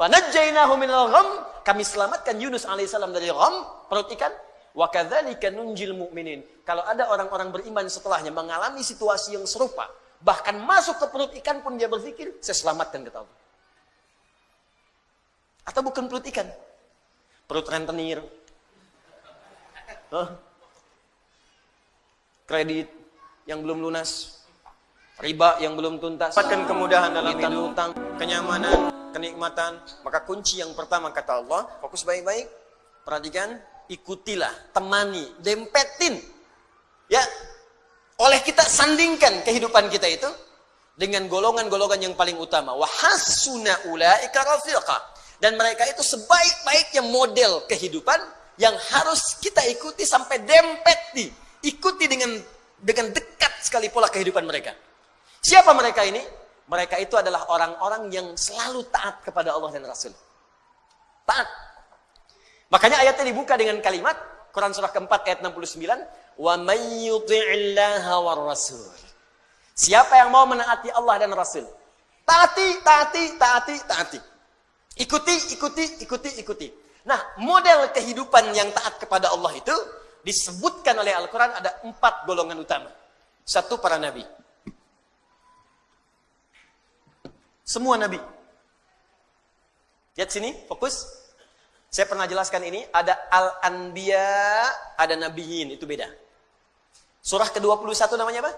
Fanajjainahu minal gham. Kami selamatkan Yunus alaihissalam dari gham, perut ikan. Wa kadzalika nunjil mu'minin. Kalau ada orang-orang beriman setelahnya mengalami situasi yang serupa, bahkan masuk ke perut ikan pun dia berpikir, saya selamatkan kata Allah. Atau bukan perut ikan? Perut rentenir. Huh? Kredit yang belum lunas. Riba yang belum tuntas. Dapatkan kemudahan dalam hidup, utang, kenyamanan, kenikmatan. Maka kunci yang pertama kata Allah, fokus baik-baik. Perhatikan, ikutilah, temani, dempetin. Ya, oleh kita sandingkan kehidupan kita itu dengan golongan-golongan yang paling utama. Wahasuna ulaika rafiqa. Dan mereka itu sebaik-baiknya model kehidupan yang harus kita ikuti sampai dempet di ikuti dengan dengan dekat sekali pola kehidupan mereka. Siapa mereka ini? Mereka itu adalah orang-orang yang selalu taat kepada Allah dan Rasul. Taat Makanya ayatnya dibuka dengan kalimat Quran surah keempat ayat 69, "Wa may yuti'illaha war rasul." Siapa yang mau menaati Allah dan Rasul? Taati, taati, taati, taati. Ikuti, ikuti, ikuti, ikuti. Nah, model kehidupan yang taat kepada Allah itu disebutkan oleh Al-Quran ada empat golongan utama. Satu, para nabi. Semua nabi. Lihat sini, fokus. Saya pernah jelaskan ini, ada Al-Anbiya, ada Nabiyin, itu beda. Surah ke-21 namanya apa?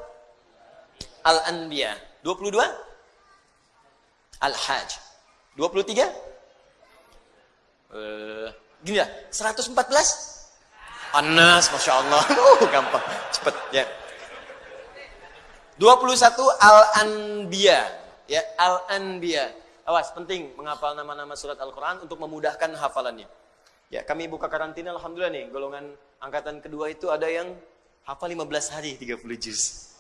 Al-Anbiya. 22? Al-Hajj. 23? Uh, gini ya, 114? Anas, Masya Allah. Uh, gampang, cepet. Ya. 21 Al-Anbiya. Ya, Al-Anbiya. Awas, penting menghafal nama-nama surat Al-Quran untuk memudahkan hafalannya. Ya, kami buka karantina, Alhamdulillah nih, golongan angkatan kedua itu ada yang hafal 15 hari 30 juz.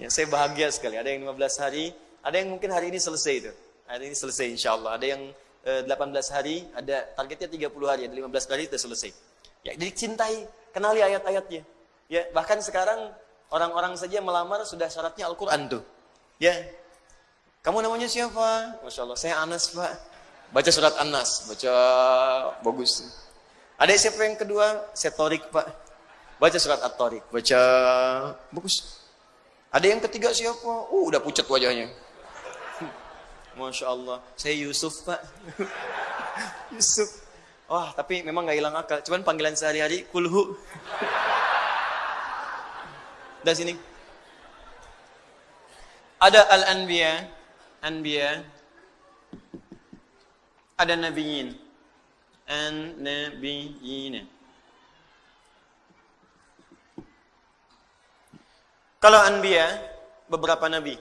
Ya, saya bahagia sekali, ada yang 15 hari, ada yang mungkin hari ini selesai itu. Hari ini selesai insya Allah. Ada yang eh, 18 hari, ada targetnya 30 hari, ada 15 hari itu selesai. Ya, jadi cintai, kenali ayat-ayatnya. Ya, bahkan sekarang orang-orang saja melamar sudah syaratnya Al-Quran tuh. Ya, kamu namanya siapa? Masya Allah, saya Anas pak. Baca surat Anas, baca bagus. Ada siapa yang kedua? Saya Torik pak. Baca surat At-Torik, baca bagus. Ada yang ketiga siapa? Uh, udah pucat wajahnya. Masya Allah, saya Yusuf pak. Yusuf. Wah, tapi memang nggak hilang akal. Cuman panggilan sehari-hari kulhu. Dan sini. Ada Al-Anbiya, anbiya. Ada nabiyin. An nabiyina kalau anbiya beberapa nabi.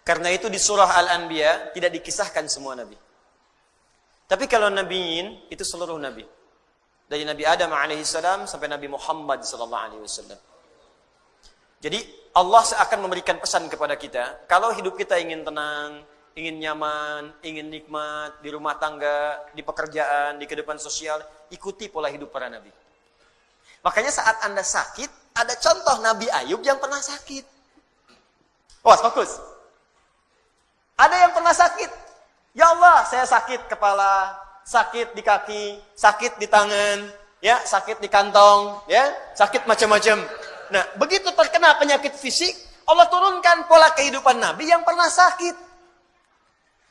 Karena itu di surah al-anbiya tidak dikisahkan semua nabi. Tapi kalau nabiyin itu seluruh nabi. Dari Nabi Adam alaihissalam sampai Nabi Muhammad sallallahu alaihi wasallam. Jadi Allah akan memberikan pesan kepada kita, kalau hidup kita ingin tenang, ingin nyaman, ingin nikmat di rumah tangga, di pekerjaan, di kehidupan sosial, ikuti pola hidup para nabi. Makanya saat Anda sakit, ada contoh Nabi Ayub yang pernah sakit. Oh, fokus. Ada yang pernah sakit. Ya Allah, saya sakit kepala, sakit di kaki, sakit di tangan, ya, sakit di kantong, ya, sakit macam-macam. Nah, begitu terkena penyakit fisik, Allah turunkan pola kehidupan Nabi yang pernah sakit.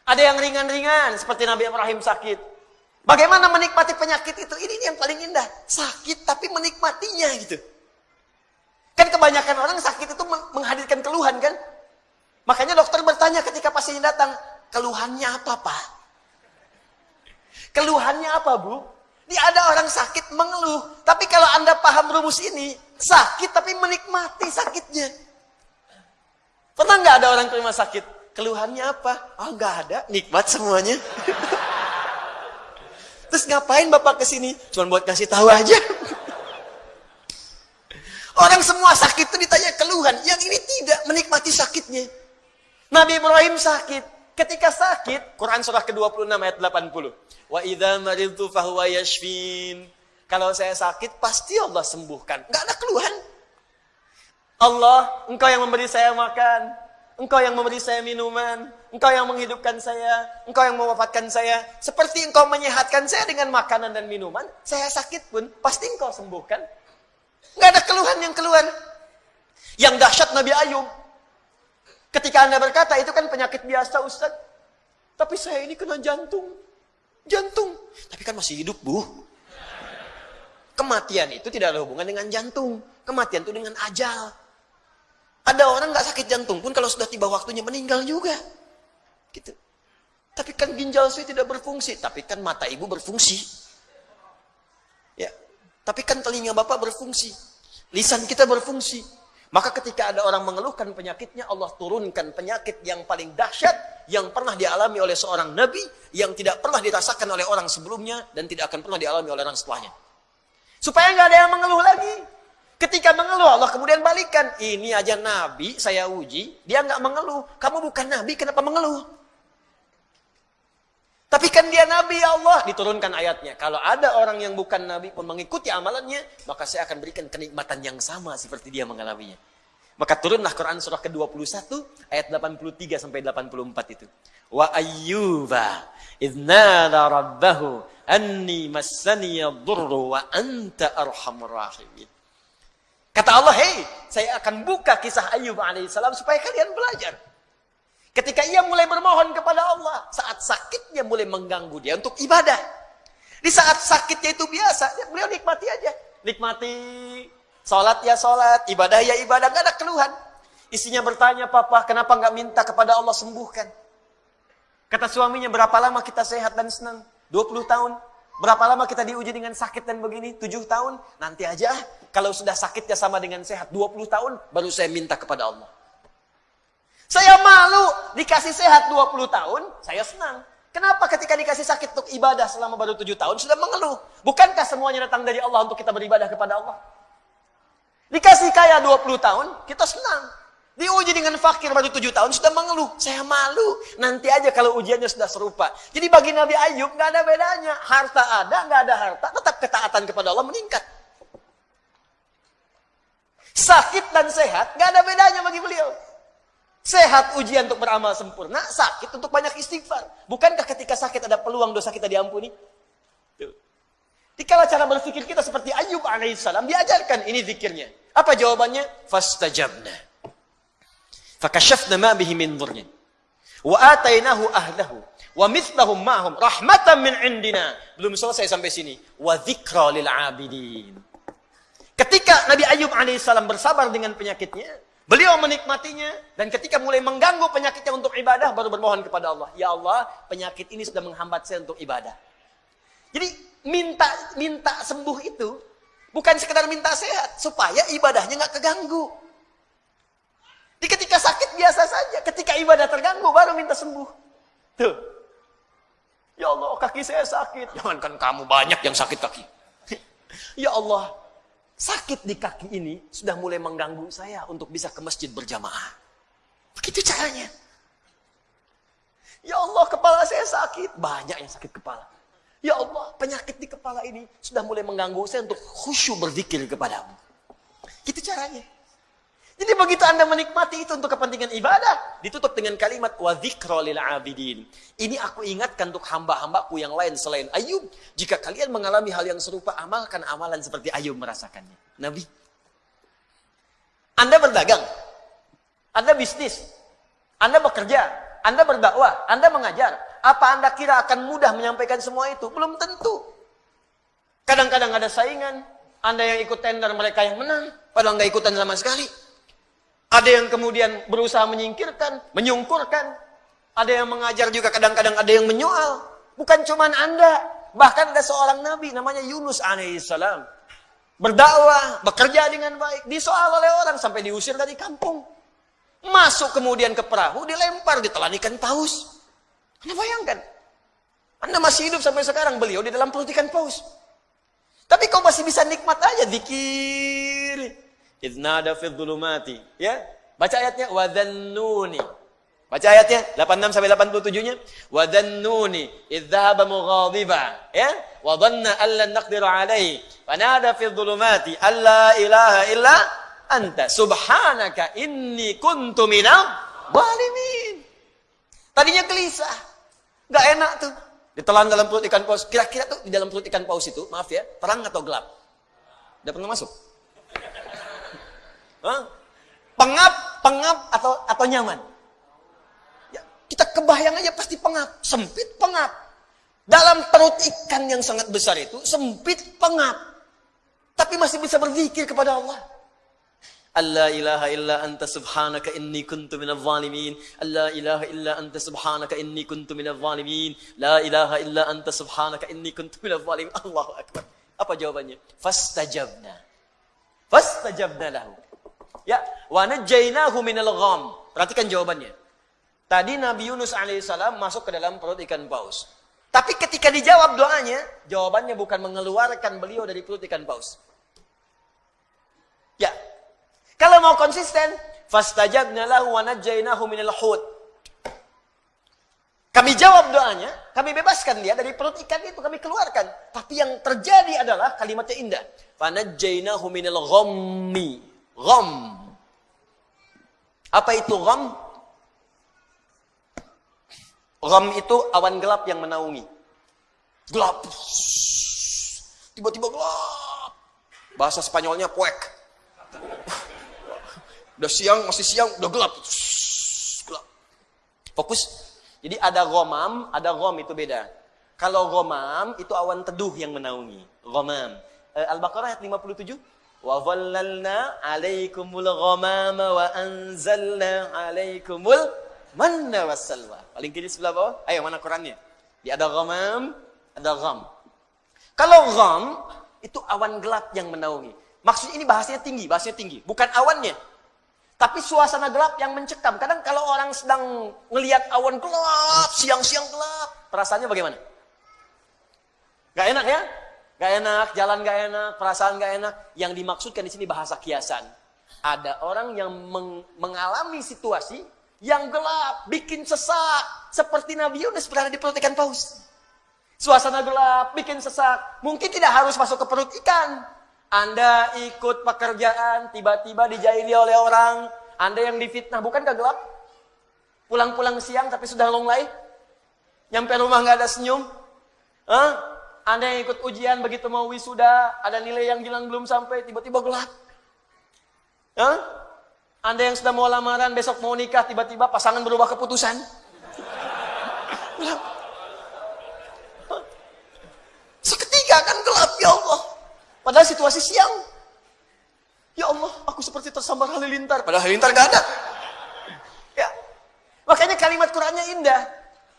Ada yang ringan-ringan, seperti Nabi Ibrahim sakit. Bagaimana menikmati penyakit itu? Ini yang paling indah. Sakit tapi menikmatinya gitu. Kan kebanyakan orang sakit itu menghadirkan keluhan kan? Makanya dokter bertanya ketika pasien datang, keluhannya apa pak? Keluhannya apa bu? Ini ada orang sakit mengeluh. Tapi kalau anda paham rumus ini, Sakit tapi menikmati sakitnya. Pernah nggak ada orang terima sakit? Keluhannya apa? Oh nggak ada, nikmat semuanya. Terus ngapain bapak ke sini? Cuma buat kasih tahu aja. Orang semua sakit itu ditanya keluhan, yang ini tidak menikmati sakitnya. Nabi Ibrahim sakit. Ketika sakit, Quran surah ke-26 ayat 80. Wa idza maridtu fahuwa yashfin. Kalau saya sakit, pasti Allah sembuhkan. Nggak ada keluhan. Allah, engkau yang memberi saya makan. Engkau yang memberi saya minuman, Engkau yang menghidupkan saya, Engkau yang mewafatkan saya. Seperti Engkau menyehatkan saya dengan makanan dan minuman, saya sakit pun pasti Engkau sembuhkan. Enggak ada keluhan yang keluar. Yang dahsyat Nabi Ayub. Ketika Anda berkata, itu kan penyakit biasa Ustaz. Tapi saya ini kena jantung. Jantung. Tapi kan masih hidup, Bu. Kematian itu tidak ada hubungan dengan jantung. Kematian itu dengan ajal. Ada orang nggak sakit jantung pun kalau sudah tiba waktunya meninggal juga. Gitu. Tapi kan ginjal saya tidak berfungsi, tapi kan mata ibu berfungsi. Ya. Tapi kan telinga bapak berfungsi. Lisan kita berfungsi. Maka ketika ada orang mengeluhkan penyakitnya, Allah turunkan penyakit yang paling dahsyat yang pernah dialami oleh seorang nabi, yang tidak pernah dirasakan oleh orang sebelumnya dan tidak akan pernah dialami oleh orang setelahnya. Supaya nggak ada yang mengeluh lagi. Ketika mengeluh Allah kemudian balikan. Ini aja Nabi saya uji. Dia nggak mengeluh. Kamu bukan Nabi kenapa mengeluh? Tapi kan dia Nabi ya Allah. Diturunkan ayatnya. Kalau ada orang yang bukan Nabi pun mengikuti amalannya. Maka saya akan berikan kenikmatan yang sama seperti dia mengalaminya. Maka turunlah Quran surah ke-21 ayat 83 sampai 84 itu. Wa ayyuba idnada rabbahu anni massani yadurru wa anta arhamur rahimin. Kata Allah, hei, saya akan buka kisah Ayub alaihissalam supaya kalian belajar. Ketika ia mulai bermohon kepada Allah, saat sakitnya mulai mengganggu dia untuk ibadah. Di saat sakitnya itu biasa, beliau nikmati aja. Nikmati, sholat ya sholat, ibadah ya ibadah, gak ada keluhan. Isinya bertanya, papa kenapa gak minta kepada Allah sembuhkan? Kata suaminya, berapa lama kita sehat dan senang? 20 tahun. Berapa lama kita diuji dengan sakit dan begini? 7 tahun? Nanti aja kalau sudah sakitnya sama dengan sehat 20 tahun, baru saya minta kepada Allah. Saya malu dikasih sehat 20 tahun, saya senang. Kenapa ketika dikasih sakit untuk ibadah selama baru 7 tahun sudah mengeluh? Bukankah semuanya datang dari Allah untuk kita beribadah kepada Allah? Dikasih kaya 20 tahun, kita senang. Diuji dengan fakir baru 7 tahun sudah mengeluh. Saya malu. Nanti aja kalau ujiannya sudah serupa. Jadi bagi Nabi Ayub nggak ada bedanya. Harta ada, nggak ada harta. Tetap ketaatan kepada Allah meningkat. Sakit dan sehat, gak ada bedanya bagi beliau. Sehat ujian untuk beramal sempurna, sakit untuk banyak istighfar. Bukankah ketika sakit ada peluang dosa kita diampuni? Tuh. Dikala cara berpikir kita seperti Ayub alaihissalam, diajarkan ini zikirnya. Apa jawabannya? Fastajabna. Bihi min dhurrin. Wa atainahu ahlahu. Wa mithlahum ma'hum rahmatan min indina. Belum selesai sampai sini. Wa dhikra lil abidin. Ketika Nabi Ayub alaihissalam bersabar dengan penyakitnya, beliau menikmatinya dan ketika mulai mengganggu penyakitnya untuk ibadah baru bermohon kepada Allah, "Ya Allah, penyakit ini sudah menghambat saya untuk ibadah." Jadi minta minta sembuh itu bukan sekedar minta sehat supaya ibadahnya nggak keganggu. Di ketika sakit biasa saja, ketika ibadah terganggu baru minta sembuh. Tuh. Ya Allah, kaki saya sakit. Jangankan kamu banyak yang sakit kaki. ya Allah, sakit di kaki ini sudah mulai mengganggu saya untuk bisa ke masjid berjamaah. Begitu caranya. Ya Allah, kepala saya sakit. Banyak yang sakit kepala. Ya Allah, penyakit di kepala ini sudah mulai mengganggu saya untuk khusyuk berzikir kepadamu. Gitu caranya. Jadi begitu Anda menikmati itu untuk kepentingan ibadah, ditutup dengan kalimat wa lil abidin. Ini aku ingatkan untuk hamba-hambaku yang lain selain Ayub. Jika kalian mengalami hal yang serupa, amalkan amalan seperti Ayub merasakannya. Nabi. Anda berdagang. Anda bisnis. Anda bekerja. Anda berdakwah. Anda mengajar. Apa Anda kira akan mudah menyampaikan semua itu? Belum tentu. Kadang-kadang ada saingan. Anda yang ikut tender, mereka yang menang. Padahal nggak ikutan sama sekali. Ada yang kemudian berusaha menyingkirkan, menyungkurkan. Ada yang mengajar juga kadang-kadang ada yang menyoal. Bukan cuma Anda. Bahkan ada seorang Nabi namanya Yunus alaihissalam. Berdakwah, bekerja dengan baik. Disoal oleh orang sampai diusir dari kampung. Masuk kemudian ke perahu, dilempar, ditelan ikan paus. Anda bayangkan. Anda masih hidup sampai sekarang, beliau di dalam perut ikan paus. Tapi kau masih bisa nikmat aja, dikir. Idnada fi dhulumati. Ya. Baca ayatnya wa dhannuni. Baca ayatnya 86 sampai 87-nya. Wa dhannuni idh dhahaba mughadiba. Ya. Wa dhanna an lan naqdir alayhi. Fanada fi dhulumati alla ilaha illa anta subhanaka inni kuntu minal Zalimin. Tadinya gelisah. Gak enak tuh. Ditelan dalam perut ikan paus. Kira-kira tuh di dalam perut ikan paus itu, maaf ya, terang atau gelap? Udah pernah masuk? Hah? Pengap, pengap atau atau nyaman? Ya, kita kebayang aja pasti pengap, sempit pengap. Dalam perut ikan yang sangat besar itu sempit pengap. Tapi masih bisa berzikir kepada Allah. Allah ilaha illa anta subhanaka inni kuntu minal zalimin. Allah ilaha illa anta subhanaka inni kuntu minal zalimin. La ilaha illa anta subhanaka inni kuntu minal zalimin. Allahu akbar. Apa jawabannya? Fastajabna. Fastajabna lahu. Ya, wa najjaynahu minal gham. Perhatikan jawabannya. Tadi Nabi Yunus alaihissalam masuk ke dalam perut ikan paus. Tapi ketika dijawab doanya, jawabannya bukan mengeluarkan beliau dari perut ikan paus. Ya, kalau mau konsisten, fastajabna lahu wa najjaynahu minal hut. Kami jawab doanya, kami bebaskan dia dari perut ikan itu, kami keluarkan. Tapi yang terjadi adalah kalimatnya indah. Fanajjaynahu minal ghammi. Gham. Apa itu gham? Gham itu awan gelap yang menaungi. Gelap. Tiba-tiba gelap. Bahasa Spanyolnya puek. Udah siang, masih siang, udah gelap. Gelap. Fokus. Jadi ada gomam, ada gom itu beda. Kalau gomam itu awan teduh yang menaungi. Gomam. Eh, Al-Baqarah ayat 57. Wa dhallalna alaikumul ghamama wa anzalna alaikumul. Paling kiri sebelah bawah. Ayo mana Qurannya? Di ada ghamam, ada gham. Kalau gham itu awan gelap yang menaungi. Maksudnya ini bahasanya tinggi, bahasanya tinggi. Bukan awannya, tapi suasana gelap yang mencekam. Kadang kalau orang sedang ngelihat awan gelap, siang-siang gelap, perasaannya bagaimana? Gak enak ya? Gak enak, jalan gak enak, perasaan gak enak. Yang dimaksudkan di sini bahasa kiasan. Ada orang yang meng mengalami situasi yang gelap, bikin sesak. Seperti Nabi Yunus berada di perut ikan paus. Suasana gelap, bikin sesak. Mungkin tidak harus masuk ke perut ikan. Anda ikut pekerjaan, tiba-tiba dijahili oleh orang. Anda yang difitnah, bukan gelap? Pulang-pulang siang tapi sudah longlai? Nyampe rumah nggak ada senyum? Hah? Anda yang ikut ujian begitu mau wisuda, ada nilai yang bilang belum sampai, tiba-tiba gelap. Hah? Anda yang sudah mau lamaran, besok mau nikah, tiba-tiba pasangan berubah keputusan. Gelap. Seketika kan gelap, ya Allah. Padahal situasi siang. Ya Allah, aku seperti tersambar halilintar. Padahal halilintar gak ada. Ya. Makanya kalimat Qurannya indah.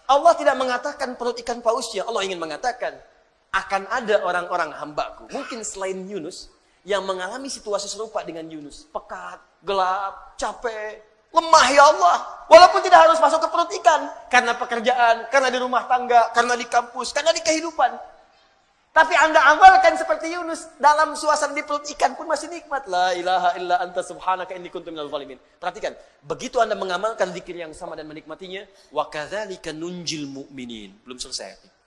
Allah tidak mengatakan perut ikan pausnya. Allah ingin mengatakan, akan ada orang-orang hambaku. Mungkin selain Yunus, yang mengalami situasi serupa dengan Yunus. Pekat, gelap, capek, lemah ya Allah. Walaupun tidak harus masuk ke perut ikan. Karena pekerjaan, karena di rumah tangga, karena di kampus, karena di kehidupan. Tapi anda amalkan seperti Yunus dalam suasana di perut ikan pun masih nikmat. La ilaha illa anta subhanaka inni kuntu minal zalimin. Perhatikan, begitu anda mengamalkan zikir yang sama dan menikmatinya, wa kadzalika nunjil mu'minin. Belum selesai.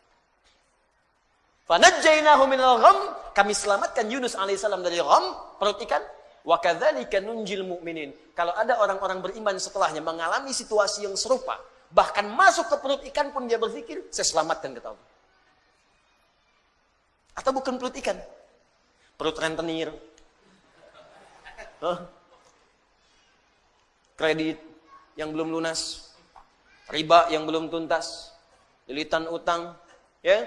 Minal gham, kami selamatkan Yunus alaihissalam dari gham, perut ikan. Wa kadzalika nunjil mu'minin. Kalau ada orang-orang beriman setelahnya mengalami situasi yang serupa, bahkan masuk ke perut ikan pun dia berzikir, saya selamatkan ketahui. Atau bukan perut ikan? Perut rentenir. Kredit yang belum lunas. Riba yang belum tuntas. Lilitan utang. ya,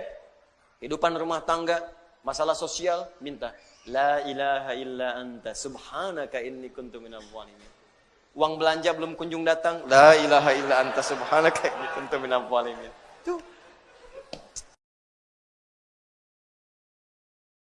Kehidupan rumah tangga. Masalah sosial. Minta. La ilaha illa anta subhanaka inni kuntu minal zalimin. Uang belanja belum kunjung datang. La ilaha illa anta subhanaka inni kuntu minal. Tuh.